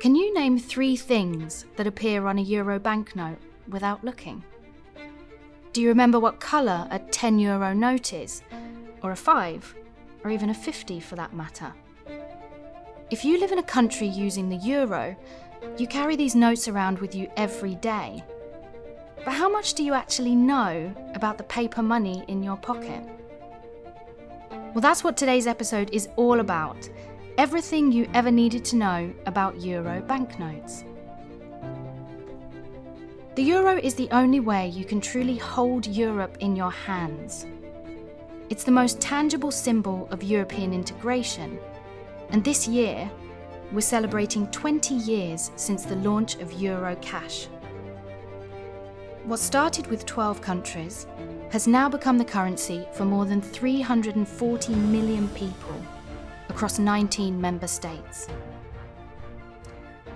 Can you name three things that appear on a euro banknote without looking? Do you remember what colour a 10 euro note is? Or a 5? Or even a 50 for that matter? If you live in a country using the euro, you carry these notes around with you every day. But how much do you actually know about the paper money in your pocket? Well, that's what today's episode is all about everything you ever needed to know about euro banknotes. The euro is the only way you can truly hold Europe in your hands. It's the most tangible symbol of European integration, and this year, we're celebrating 20 years since the launch of Euro Cash. What started with 12 countries has now become the currency for more than 340 million people across 19 member states.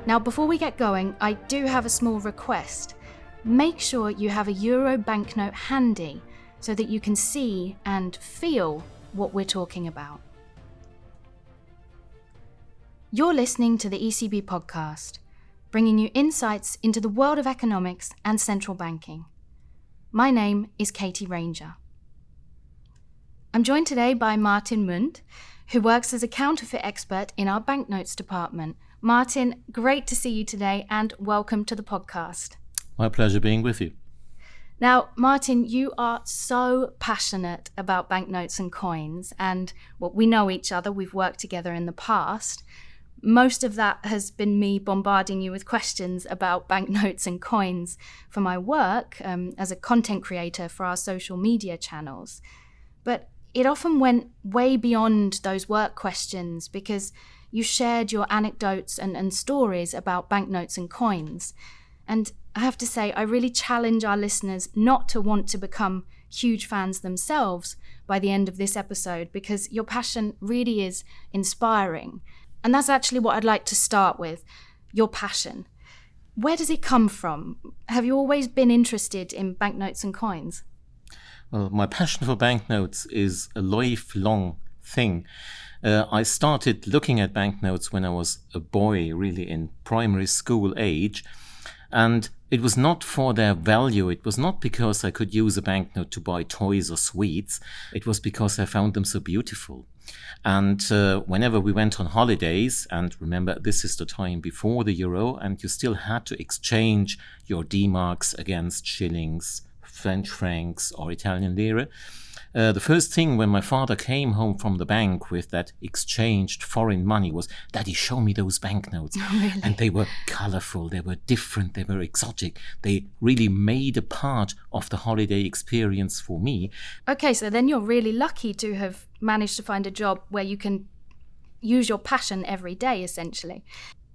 Now, before we get going, I do have a small request. Make sure you have a euro banknote handy so that you can see and feel what we're talking about. You're listening to the ECB podcast, bringing you insights into the world of economics and central banking. My name is Katie Ranger. I'm joined today by Martin Mund, who works as a counterfeit expert in our banknotes department. Martin, great to see you today and welcome to the podcast. My pleasure being with you. Now, Martin, you are so passionate about banknotes and coins, and well, we know each other, we've worked together in the past. Most of that has been me bombarding you with questions about banknotes and coins for my work um, as a content creator for our social media channels. But it often went way beyond those work questions because you shared your anecdotes and, and stories about banknotes and coins. And I have to say, I really challenge our listeners not to want to become huge fans themselves by the end of this episode because your passion really is inspiring. And that's actually what I'd like to start with your passion. Where does it come from? Have you always been interested in banknotes and coins? Well, my passion for banknotes is a lifelong thing. Uh, I started looking at banknotes when I was a boy, really in primary school age. And it was not for their value. It was not because I could use a banknote to buy toys or sweets. It was because I found them so beautiful. And uh, whenever we went on holidays, and remember, this is the time before the euro, and you still had to exchange your D marks against shillings, French francs or Italian lire. Uh, the first thing when my father came home from the bank with that exchanged foreign money was, Daddy, show me those banknotes. Oh, really? And they were colorful, they were different, they were exotic. They really made a part of the holiday experience for me. Okay, so then you're really lucky to have managed to find a job where you can use your passion every day, essentially.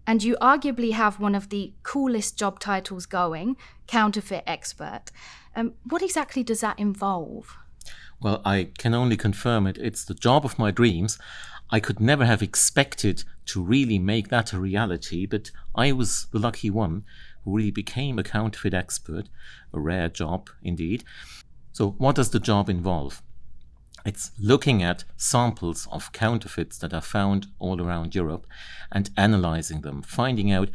And you arguably have one of the coolest job titles going counterfeit expert. Um, what exactly does that involve? Well, I can only confirm it. It's the job of my dreams. I could never have expected to really make that a reality, but I was the lucky one who really became a counterfeit expert, a rare job indeed. So, what does the job involve? It's looking at samples of counterfeits that are found all around Europe and analyzing them, finding out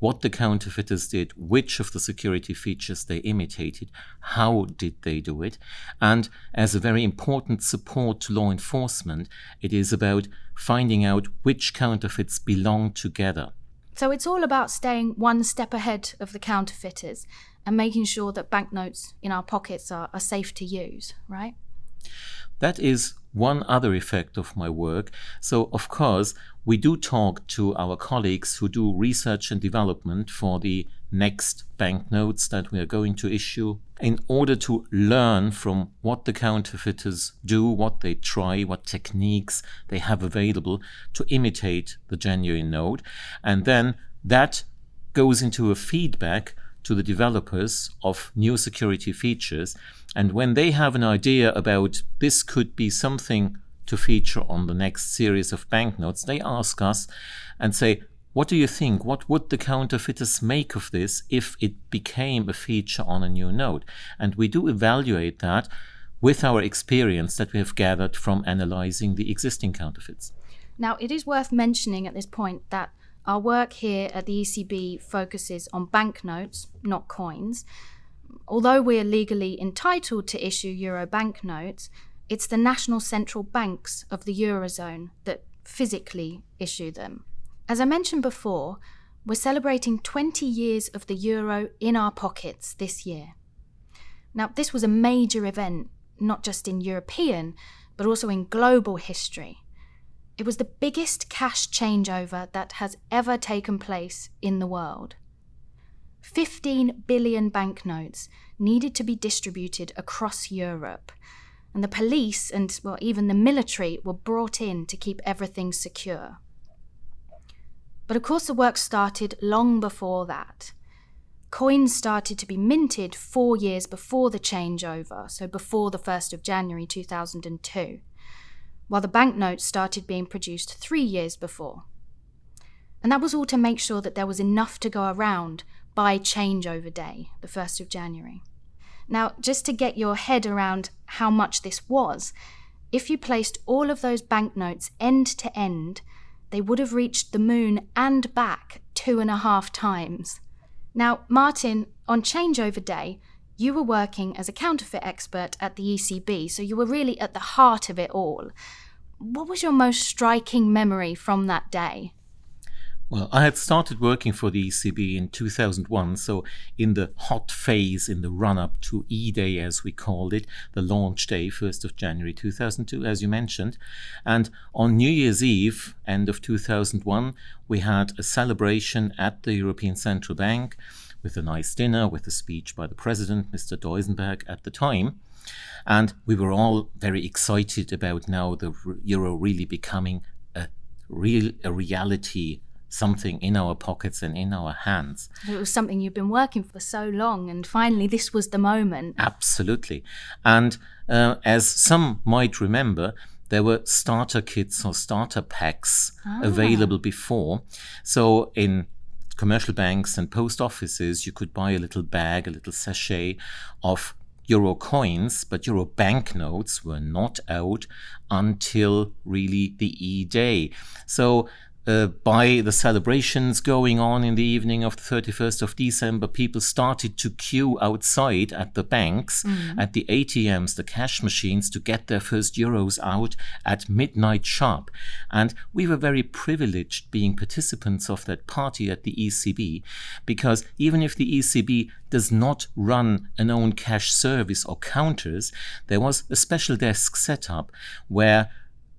what the counterfeiters did, which of the security features they imitated, how did they do it, and as a very important support to law enforcement, it is about finding out which counterfeits belong together. So it's all about staying one step ahead of the counterfeiters and making sure that banknotes in our pockets are, are safe to use, right? That is one other effect of my work. So, of course, we do talk to our colleagues who do research and development for the next banknotes that we are going to issue in order to learn from what the counterfeiters do, what they try, what techniques they have available to imitate the genuine note. And then that goes into a feedback to the developers of new security features. And when they have an idea about this could be something to feature on the next series of banknotes, they ask us and say, what do you think? What would the counterfeiters make of this if it became a feature on a new note? And we do evaluate that with our experience that we have gathered from analyzing the existing counterfeits. Now, it is worth mentioning at this point that our work here at the ECB focuses on banknotes, not coins. Although we are legally entitled to issue euro banknotes, it's the national central banks of the Eurozone that physically issue them. As I mentioned before, we're celebrating 20 years of the euro in our pockets this year. Now, this was a major event, not just in European, but also in global history. It was the biggest cash changeover that has ever taken place in the world. 15 billion banknotes needed to be distributed across Europe, and the police and well, even the military were brought in to keep everything secure. But of course, the work started long before that. Coins started to be minted four years before the changeover, so before the 1st of January 2002, while the banknotes started being produced three years before. And that was all to make sure that there was enough to go around by changeover day, the 1st of January. Now, just to get your head around how much this was, if you placed all of those banknotes end to end, they would have reached the moon and back two and a half times. Now, Martin, on changeover day, you were working as a counterfeit expert at the ECB, so you were really at the heart of it all. What was your most striking memory from that day? Well, I had started working for the ECB in 2001, so in the hot phase, in the run up to E Day, as we called it, the launch day, 1st of January 2002, as you mentioned. And on New Year's Eve, end of 2001, we had a celebration at the European Central Bank with a nice dinner, with a speech by the president, Mr. Duisenberg, at the time. And we were all very excited about now the euro really becoming a real a reality something in our pockets and in our hands. It was something you've been working for so long, and finally, this was the moment. Absolutely. And uh, as some might remember, there were starter kits or starter packs ah. available before. So in commercial banks and post offices, you could buy a little bag, a little sachet of euro coins, but euro banknotes were not out until really the E Day. So uh, by the celebrations going on in the evening of the 31st of December, people started to queue outside at the banks, mm. at the ATMs, the cash machines, to get their first euros out at midnight sharp. And we were very privileged being participants of that party at the ECB, because even if the ECB does not run an own cash service or counters, there was a special desk set up where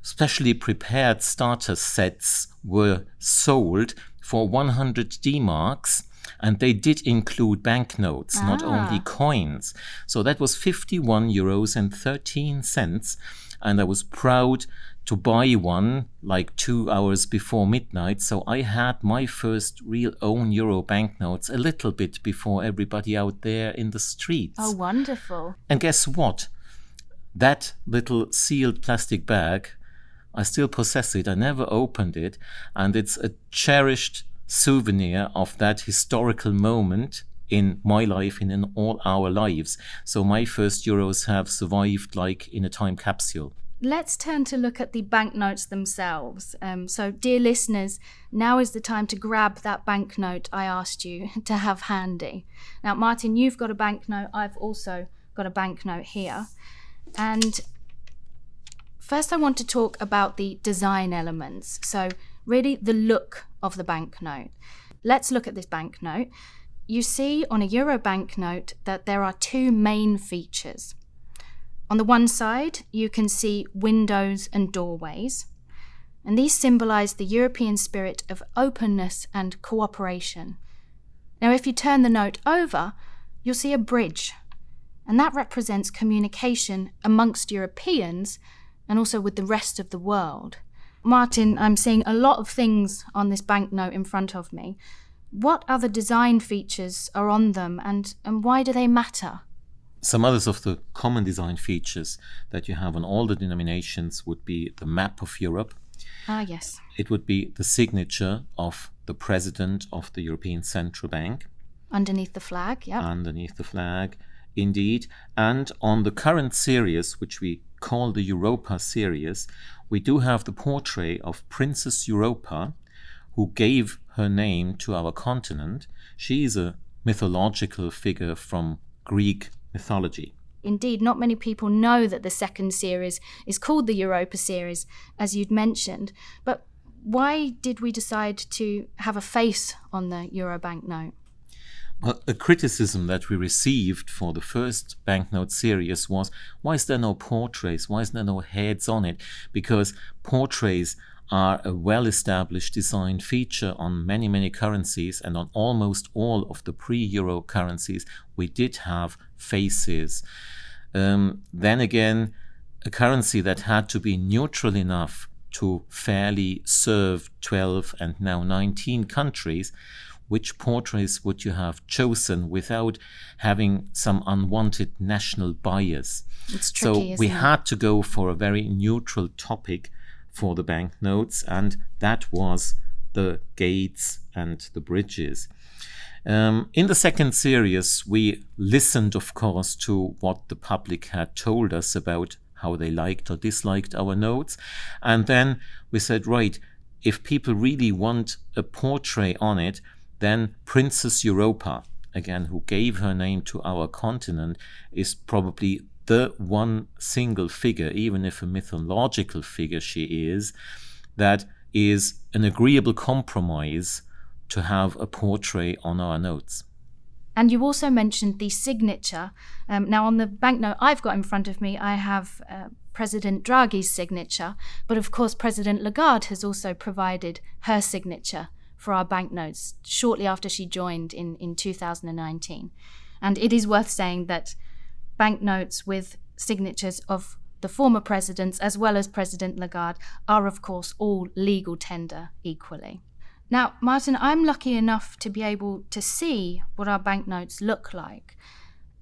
specially prepared starter sets were sold for 100 D marks and they did include banknotes, ah. not only coins. So that was 51 euros and 13 cents. And I was proud to buy one like two hours before midnight. So I had my first real own euro banknotes a little bit before everybody out there in the streets. Oh, wonderful. And guess what? That little sealed plastic bag I still possess it. I never opened it. And it's a cherished souvenir of that historical moment in my life and in all our lives. So my first euros have survived like in a time capsule. Let's turn to look at the banknotes themselves. Um, so, dear listeners, now is the time to grab that banknote I asked you to have handy. Now, Martin, you've got a banknote. I've also got a banknote here. And First, I want to talk about the design elements. So, really, the look of the banknote. Let's look at this banknote. You see on a euro banknote that there are two main features. On the one side, you can see windows and doorways, and these symbolize the European spirit of openness and cooperation. Now, if you turn the note over, you'll see a bridge, and that represents communication amongst Europeans and also with the rest of the world. Martin, I'm seeing a lot of things on this banknote in front of me. What other design features are on them and, and why do they matter? Some others of the common design features that you have on all the denominations would be the map of Europe. Ah, yes. It would be the signature of the president of the European Central Bank. Underneath the flag, yeah. Underneath the flag, indeed. And on the current series, which we called the Europa series, we do have the portrait of Princess Europa, who gave her name to our continent. She is a mythological figure from Greek mythology. Indeed, not many people know that the second series is called the Europa series, as you'd mentioned. But why did we decide to have a face on the Euro banknote? A criticism that we received for the first banknote series was why is there no portraits? Why is there no heads on it? Because portraits are a well established design feature on many, many currencies, and on almost all of the pre euro currencies, we did have faces. Um, then again, a currency that had to be neutral enough to fairly serve 12 and now 19 countries which portraits would you have chosen without having some unwanted national bias. It's tricky, so we it? had to go for a very neutral topic for the banknotes, and that was the gates and the bridges. Um, in the second series, we listened, of course, to what the public had told us about how they liked or disliked our notes. And then we said, right, if people really want a portrait on it, then Princess Europa, again, who gave her name to our continent, is probably the one single figure, even if a mythological figure she is, that is an agreeable compromise to have a portrait on our notes. And you also mentioned the signature. Um, now, on the banknote I've got in front of me, I have uh, President Draghi's signature, but of course, President Lagarde has also provided her signature for our banknotes shortly after she joined in, in 2019. And it is worth saying that banknotes with signatures of the former presidents as well as President Lagarde are, of course, all legal tender equally. Now, Martin, I'm lucky enough to be able to see what our banknotes look like.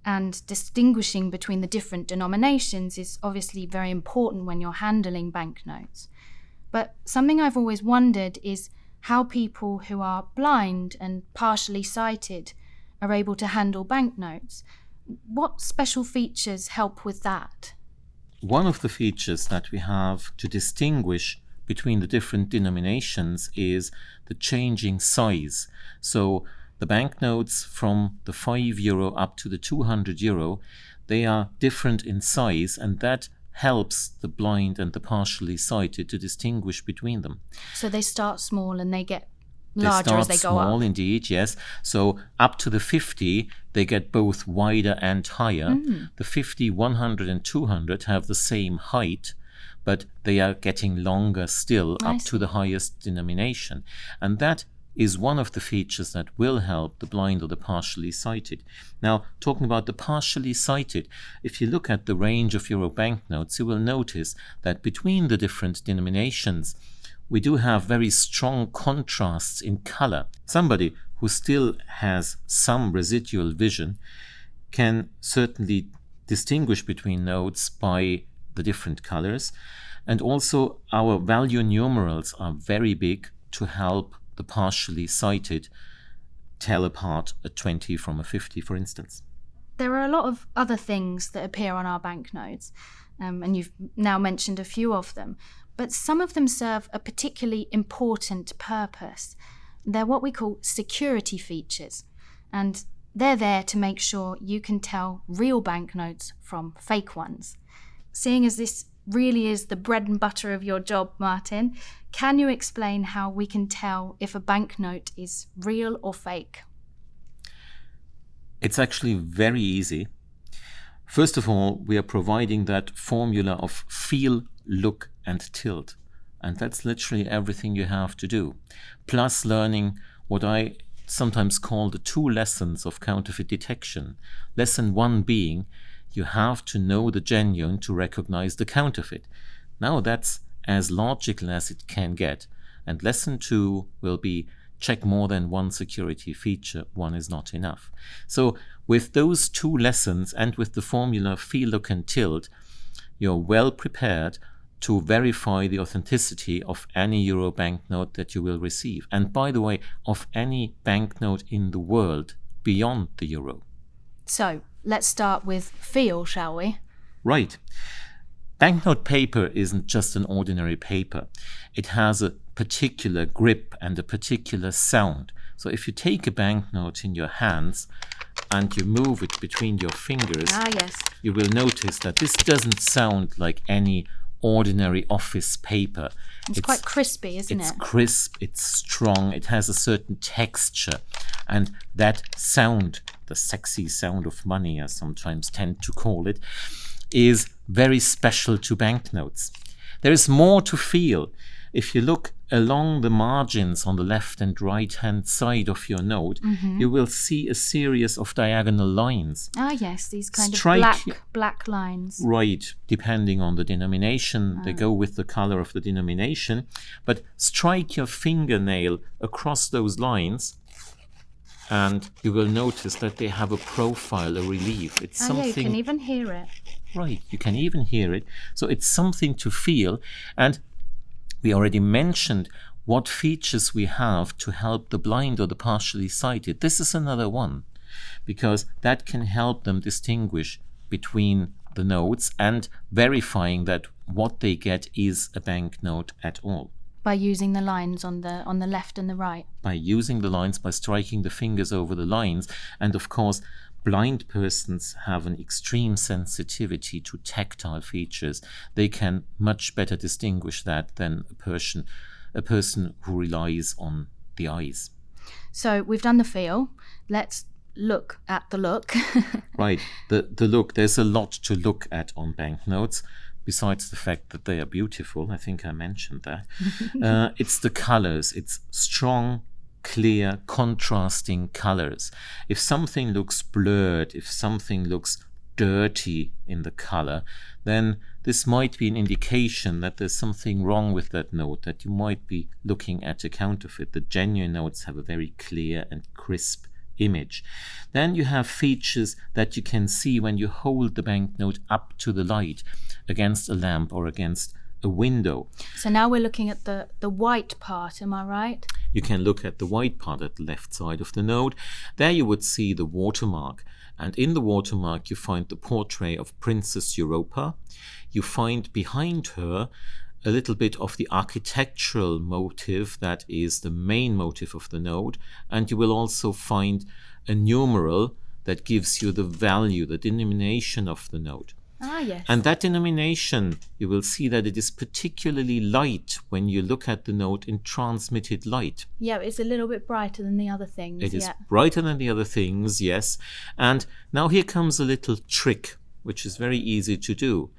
And distinguishing between the different denominations is obviously very important when you're handling banknotes. But something I've always wondered is how people who are blind and partially sighted are able to handle banknotes. What special features help with that? One of the features that we have to distinguish between the different denominations is the changing size. So the banknotes from the 5 euro up to the 200 euro, they are different in size and that helps the blind and the partially sighted to distinguish between them. So they start small and they get larger they as they go up. small indeed yes so up to the 50 they get both wider and higher mm. the 50 100 and 200 have the same height but they are getting longer still I up see. to the highest denomination and that is one of the features that will help the blind or the partially sighted. Now, talking about the partially sighted, if you look at the range of euro banknotes, you will notice that between the different denominations, we do have very strong contrasts in color. Somebody who still has some residual vision can certainly distinguish between notes by the different colors. And also, our value numerals are very big to help the partially sighted tell apart a 20 from a 50, for instance. There are a lot of other things that appear on our banknotes, um, and you've now mentioned a few of them, but some of them serve a particularly important purpose. They're what we call security features, and they're there to make sure you can tell real banknotes from fake ones. Seeing as this really is the bread and butter of your job, Martin, can you explain how we can tell if a banknote is real or fake? It's actually very easy. First of all, we are providing that formula of feel, look, and tilt. And that's literally everything you have to do. Plus, learning what I sometimes call the two lessons of counterfeit detection. Lesson one being you have to know the genuine to recognize the counterfeit. Now, that's as logical as it can get. And lesson two will be check more than one security feature, one is not enough. So with those two lessons and with the formula feel, look and tilt, you're well prepared to verify the authenticity of any euro banknote that you will receive. And by the way, of any banknote in the world beyond the euro. So let's start with feel, shall we? Right. Banknote paper isn't just an ordinary paper. It has a particular grip and a particular sound. So if you take a banknote in your hands and you move it between your fingers, Ah, yes. you will notice that this doesn't sound like any ordinary office paper. It's, quite crispy, isn't it's it? It's crisp, it's strong, it has a certain texture. And that sound, the sexy sound of money, I sometimes tend to call it, is very special to banknotes. There is more to feel. If you look along the margins on the left and right hand side of your note, Mm-hmm. you will see a series of diagonal lines. Ah, yes, these kind Strike- of black black lines. Right, depending on the denomination, they go with the color of the denomination. But strike your fingernail across those lines, and you will notice that they have a profile, a relief. It's something. yeah, you can even hear it. right. You can even hear it. So it's something to feel. And we already mentioned what features we have to help the blind or the partially sighted. This is another one because that can help them distinguish between the notes and verifying that what they get is a banknote at all. By using the lines on the on the left and the right. By using the lines, by striking the fingers over the lines, and of course, blind persons have an extreme sensitivity to tactile features. They can much better distinguish that than a person, a person who relies on the eyes. So we've done the feel. Let's look at the look. Right. The the look. There's a lot to look at on banknotes. Besides the fact that they are beautiful, I think I mentioned that. uh, it's the colors. It's strong, clear, contrasting colors. If something looks blurred, if something looks dirty in the color, then this might be an indication that there's something wrong with that note, that you might be looking at a counterfeit. The genuine notes have a very clear and crisp image. Then you have features that you can see when you hold the banknote up to the light against a lamp or against a window. so now we're looking at the the white part, am I right? You can look at the white part at the left side of the node. There you would see the watermark. And in the watermark, you find the portrait of Princess Europa. You find behind her a little bit of the architectural motive that is the main motive of the node. And you will also find a numeral that gives you the value, the denomination of the note. Ah, yes. And that denomination, you will see that it is particularly light when you look at the note in transmitted light. yeah, it's a little bit brighter than the other things. It is yeah. brighter than the other things, yes. And now here comes a little trick, which is very easy to do.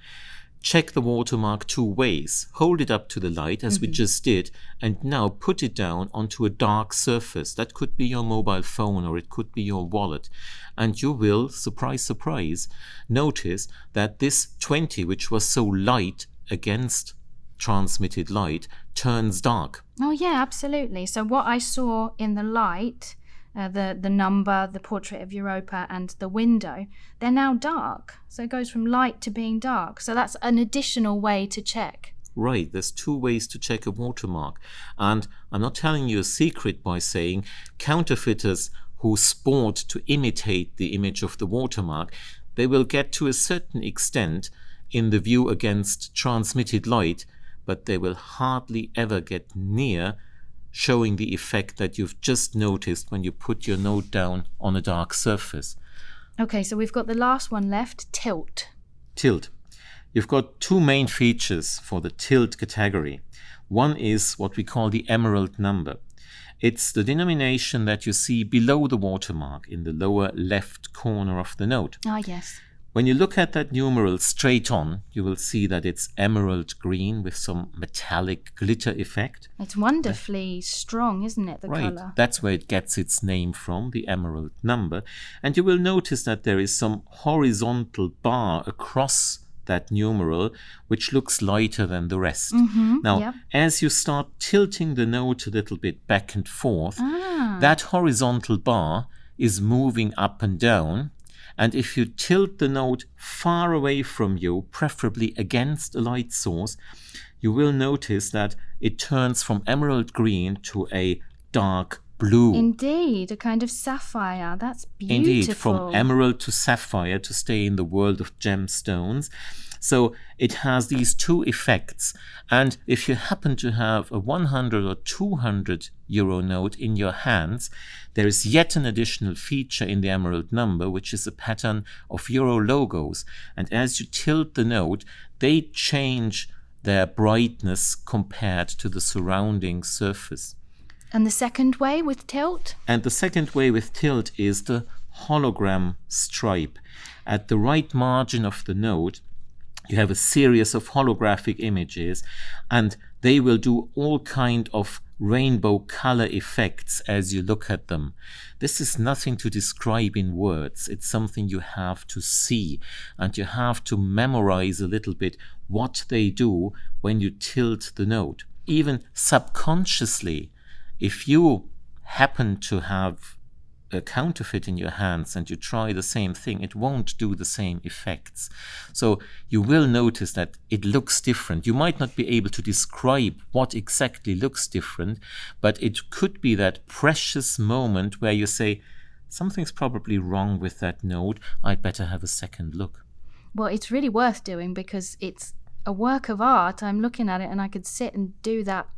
Check the watermark two ways. Hold it up to the light, as we mm-hmm. just did, and now put it down onto a dark surface. That could be your mobile phone or it could be your wallet. And you will, surprise, surprise, notice that this 20, which was so light against transmitted light, turns dark. Oh yeah, absolutely. So what I saw in the light, uh, the the number, the portrait of Europa, and the window, they're now dark. So it goes from light to being dark. So that's an additional way to check. Right, there's two ways to check a watermark. And I'm not telling you a secret by saying counterfeiters who sport to imitate the image of the watermark, they will get to a certain extent in the view against transmitted light, but they will hardly ever get near showing the effect that you've just noticed when you put your note down on a dark surface. Okay, so we've got the last one left, tilt. Tilt. You've got two main features for the tilt category. One is what we call the emerald number. It's the denomination that you see below the watermark in the lower left corner of the note. Ah, yes. When you look at that numeral straight on, you will see that it's emerald green with some metallic glitter effect. It's wonderfully strong, isn't it, the Right, colour? that's where it gets its name from, the emerald number. And you will notice that there is some horizontal bar across that numeral, which looks lighter than the rest. now, yep. as you start tilting the note a little bit back and forth, Ah, that horizontal bar is moving up and down. And if you tilt the note far away from you, preferably against a light source, you will notice that it turns from emerald green to a dark blue. indeed, a kind of sapphire. That's beautiful. Indeed, from emerald to sapphire to stay in the world of gemstones. So it has these two effects. And if you happen to have a 100 or 200 euro note in your hands, there is yet an additional feature in the emerald number, which is a pattern of euro logos. And as you tilt the note, they change their brightness compared to the surrounding surface. And the second way with tilt? And the second way with tilt is the hologram stripe. At the right margin of the note, you have a series of holographic images and they will do all kind of rainbow color effects as you look at them. This is nothing to describe in words. It's something you have to see and you have to memorize a little bit what they do when you tilt the note. Even subconsciously, if you happen to have a counterfeit in your hands and you try the same thing, it won't do the same effects. So you will notice that it looks different. You might not be able to describe what exactly looks different, but it could be that precious moment where you say, something's probably wrong with that note. I'd better have a second look. Well, it's really worth doing because it's a work of art. I'm looking at it and I could sit and do that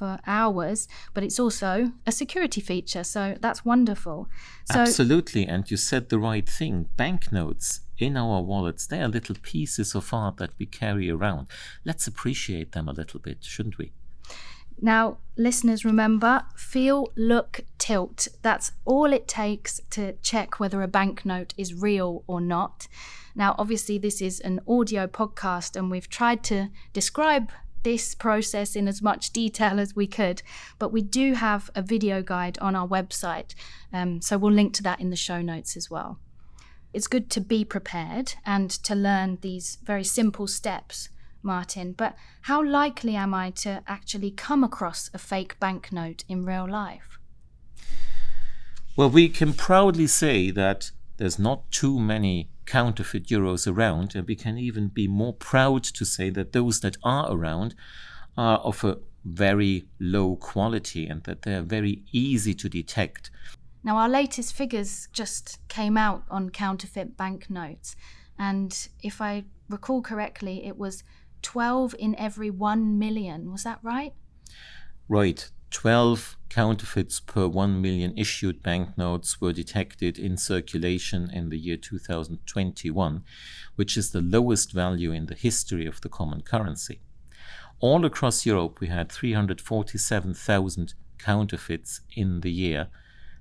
for hours, but it's also a security feature. So that's wonderful. So, Absolutely. And you said the right thing. Banknotes in our wallets, they are little pieces of art that we carry around. Let's appreciate them a little bit, shouldn't we? Now, listeners, remember feel, look, tilt. That's all it takes to check whether a banknote is real or not. Now, obviously, this is an audio podcast, and we've tried to describe this process in as much detail as we could, but we do have a video guide on our website, um, so we'll link to that in the show notes as well. It's good to be prepared and to learn these very simple steps, Martin, but how likely am I to actually come across a fake banknote in real life? Well, we can proudly say that there's not too many counterfeit euros around, and we can even be more proud to say that those that are around are of a very low quality and that they're very easy to detect. Now, our latest figures just came out on counterfeit banknotes, and if I recall correctly, it was 12 in every 1 million. Was that right? Right. 12 counterfeits per 1 million issued banknotes were detected in circulation in the year 2021, which is the lowest value in the history of the common currency. All across Europe, we had 347,000 counterfeits in the year.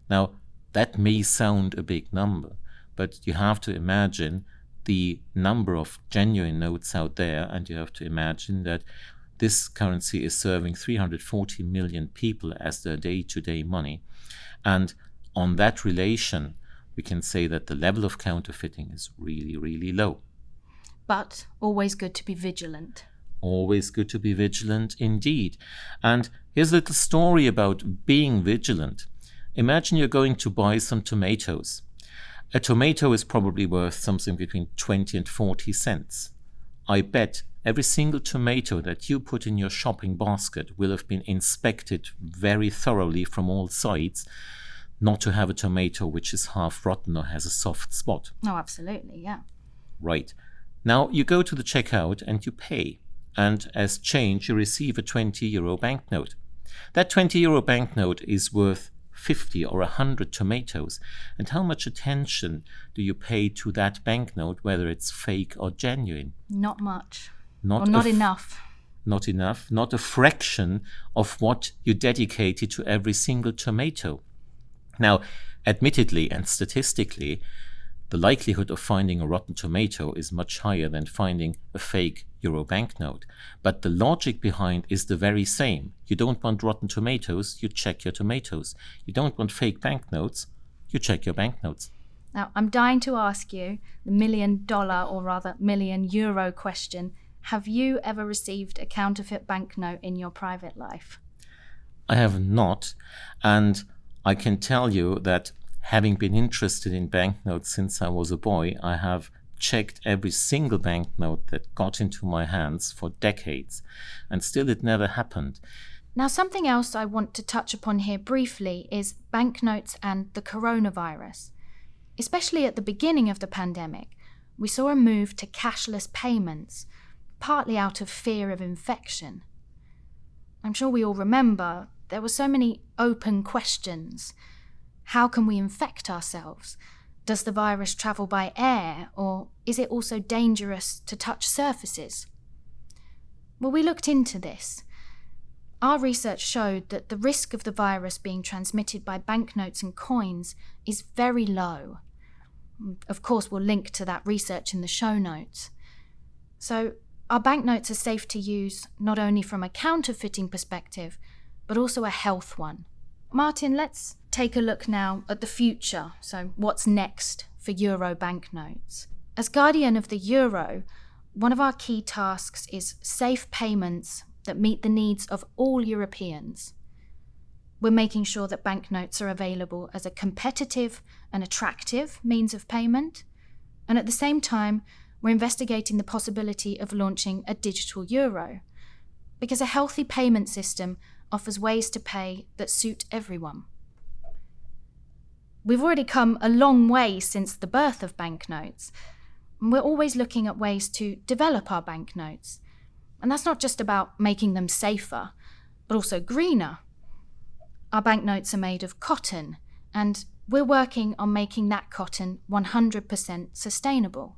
Now, that may sound a big number, but you have to imagine the number of genuine notes out there, and you have to imagine that this currency is serving 340 million people as their day to day money. And on that relation, we can say that the level of counterfeiting is really, really low. But always good to be vigilant. Always good to be vigilant indeed. And here's a little story about being vigilant. Imagine you're going to buy some tomatoes. A tomato is probably worth something between 20 and 40 cents. I bet every single tomato that you put in your shopping basket will have been inspected very thoroughly from all sides not to have a tomato which is half rotten or has a soft spot. Oh, absolutely, yeah. Right. Now you go to the checkout and you pay, and as change you receive a 20 euro banknote. That 20 euro banknote is worth 50 or 100 tomatoes, and how much attention do you pay to that banknote, whether it's fake or genuine? Not much. Not, not enough. Not enough, not a fraction of what you dedicated to every single tomato. Now, admittedly and statistically, the likelihood of finding a rotten tomato is much higher than finding a fake euro banknote. But the logic behind is the very same. You don't want rotten tomatoes, you check your tomatoes. You don't want fake banknotes, you check your banknotes. Now, I'm dying to ask you the million dollar or rather million euro question. Have you ever received a counterfeit banknote in your private life? I have not, and I can tell you that having been interested in banknotes since I was a boy, I have checked every single banknote that got into my hands for decades, and still it never happened. Now, something else I want to touch upon here briefly is banknotes and the coronavirus. Especially at the beginning of the pandemic, we saw a move to cashless payments, partly out of fear of infection. I'm sure we all remember there were so many open questions. How can we infect ourselves? Does the virus travel by air, or is it also dangerous to touch surfaces? Well, we looked into this. Our research showed that the risk of the virus being transmitted by banknotes and coins is very low. Of course, we'll link to that research in the show notes. So, our banknotes are safe to use not only from a counterfeiting perspective, but also a health one. Martin, let's take a look now at the future. So, what's next for Euro banknotes? As guardian of the Euro, one of our key tasks is safe payments that meet the needs of all Europeans. We're making sure that banknotes are available as a competitive and attractive means of payment, and at the same time, we're investigating the possibility of launching a digital euro, because a healthy payment system offers ways to pay that suit everyone. We've already come a long way since the birth of banknotes. And we're always looking at ways to develop our banknotes. And that's not just about making them safer, but also greener. Our banknotes are made of cotton, and we're working on making that cotton 100% sustainable.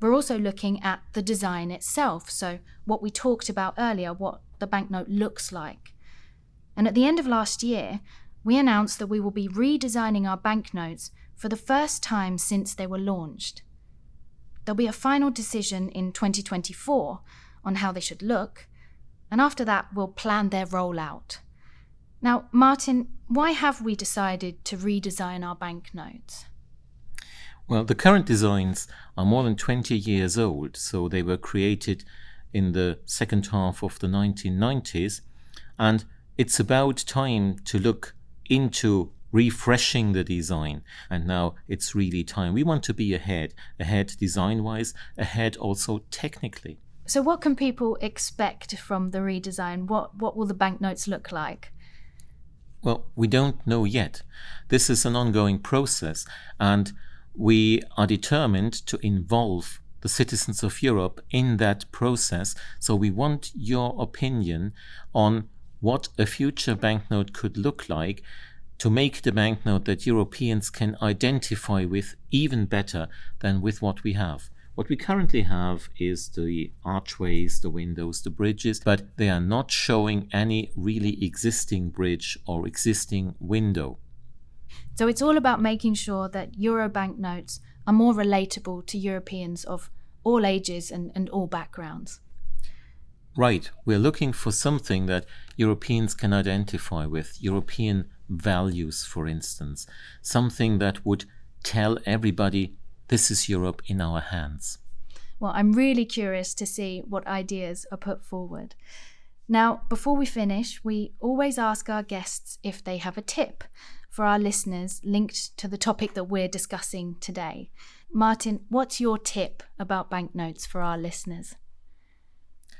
We're also looking at the design itself, so what we talked about earlier, what the banknote looks like. And at the end of last year, we announced that we will be redesigning our banknotes for the first time since they were launched. There'll be a final decision in 2024 on how they should look, and after that, we'll plan their rollout. Now, Martin, why have we decided to redesign our banknotes? Well, the current designs are more than 20 years old, so they were created in the second half of the 1990s, and it's about time to look into refreshing the design and now it's really time. We want to be ahead ahead design wise ahead also technically. So what can people expect from the redesign? What what will the banknotes look like? Well we don't know yet. This is an ongoing process and we are determined to involve the citizens of Europe in that process. So we want your opinion on what a future banknote could look like to make the banknote that Europeans can identify with even better than with what we have. What we currently have is the archways, the windows, the bridges, but they are not showing any really existing bridge or existing window. So it's all about making sure that Euro banknotes are more relatable to Europeans of all ages and, and all backgrounds. Right. We're looking for something that Europeans can identify with, European values, for instance, something that would tell everybody this is Europe in our hands. Well, I'm really curious to see what ideas are put forward. Now, before we finish, we always ask our guests if they have a tip for our listeners linked to the topic that we're discussing today. Martin, what's your tip about banknotes for our listeners?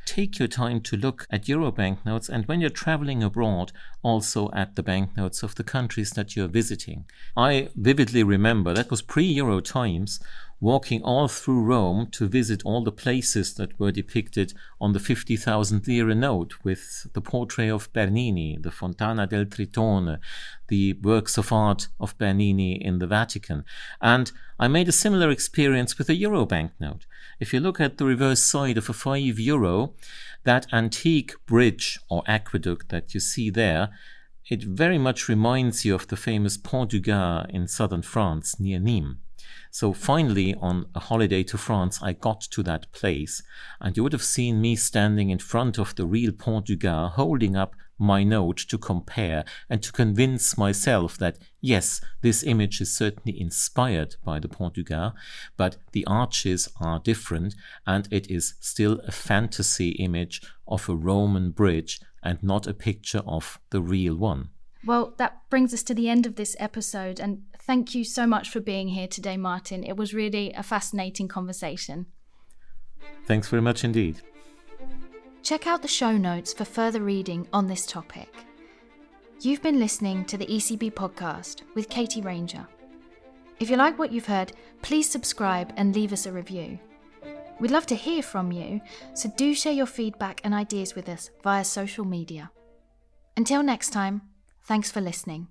Take your time to look at Euro banknotes and when you're traveling abroad, also at the banknotes of the countries that you're visiting. I vividly remember that was pre Euro times walking all through Rome to visit all the places that were depicted on the 50,000 lira note with the portrait of Bernini, the Fontana del Tritone, the works of art of Bernini in the Vatican. And I made a similar experience with a euro banknote. If you look at the reverse side of a 5 euro, that antique bridge or aqueduct that you see there, it very much reminds you of the famous Pont du Gard in southern France near Nîmes. So finally, on a holiday to France, I got to that place, and you would have seen me standing in front of the real Pont du Gard, holding up my note to compare and to convince myself that yes, this image is certainly inspired by the Pont du Gard, but the arches are different, and it is still a fantasy image of a Roman bridge and not a picture of the real one. Well, that brings us to the end of this episode, and thank you so much for being here today, Martin. It was really a fascinating conversation. Thanks very much indeed. Check out the show notes for further reading on this topic. You've been listening to the ECB podcast with Katie Ranger. If you like what you've heard, please subscribe and leave us a review. We'd love to hear from you, so do share your feedback and ideas with us via social media. Until next time, thanks for listening.